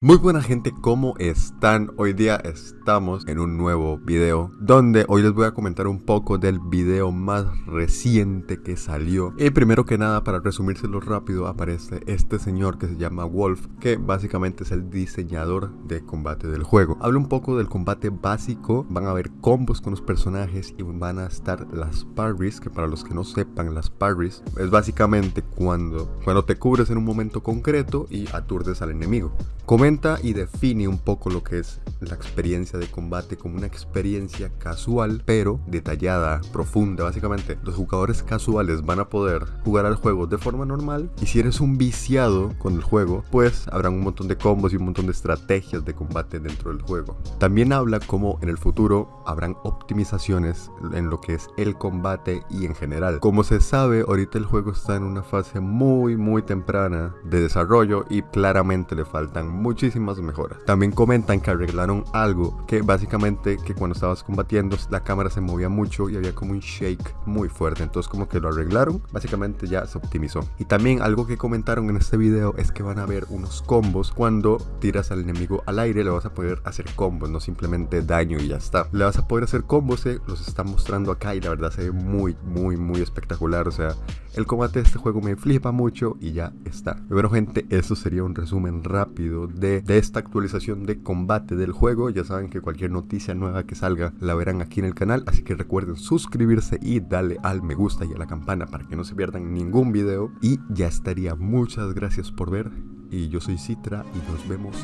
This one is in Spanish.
Muy buena gente, ¿cómo están? Hoy día estamos en un nuevo video donde hoy les voy a comentar un poco del video más reciente que salió. Y primero que nada, para resumírselo rápido, aparece este señor que se llama Wolf, que básicamente es el diseñador de combate del juego. Habla un poco del combate básico, van a haber combos con los personajes y van a estar las parries, que para los que no sepan, las parries es básicamente cuando, cuando te cubres en un momento concreto y aturdes al enemigo y define un poco lo que es la experiencia de combate como una experiencia casual pero detallada, profunda. Básicamente los jugadores casuales van a poder jugar al juego de forma normal y si eres un viciado con el juego pues habrá un montón de combos y un montón de estrategias de combate dentro del juego. También habla como en el futuro habrán optimizaciones en lo que es el combate y en general. Como se sabe ahorita el juego está en una fase muy muy temprana de desarrollo y claramente le faltan muchísimas mejoras. También comentan que arreglaron algo que básicamente que cuando estabas combatiendo la cámara se movía mucho y había como un shake muy fuerte. Entonces como que lo arreglaron, básicamente ya se optimizó. Y también algo que comentaron en este video es que van a haber unos combos cuando tiras al enemigo al aire le vas a poder hacer combos, no simplemente daño y ya está. Le vas a poder hacer combos, se los están mostrando acá y la verdad se ve muy, muy, muy espectacular. O sea, el combate de este juego me flipa mucho y ya está. Bueno gente, eso sería un resumen rápido de esta actualización de combate del juego. Ya saben que cualquier noticia nueva que salga la verán aquí en el canal, así que recuerden suscribirse y darle al me gusta y a la campana para que no se pierdan ningún video. Y ya estaría, muchas gracias por ver. Y yo soy Citra y nos vemos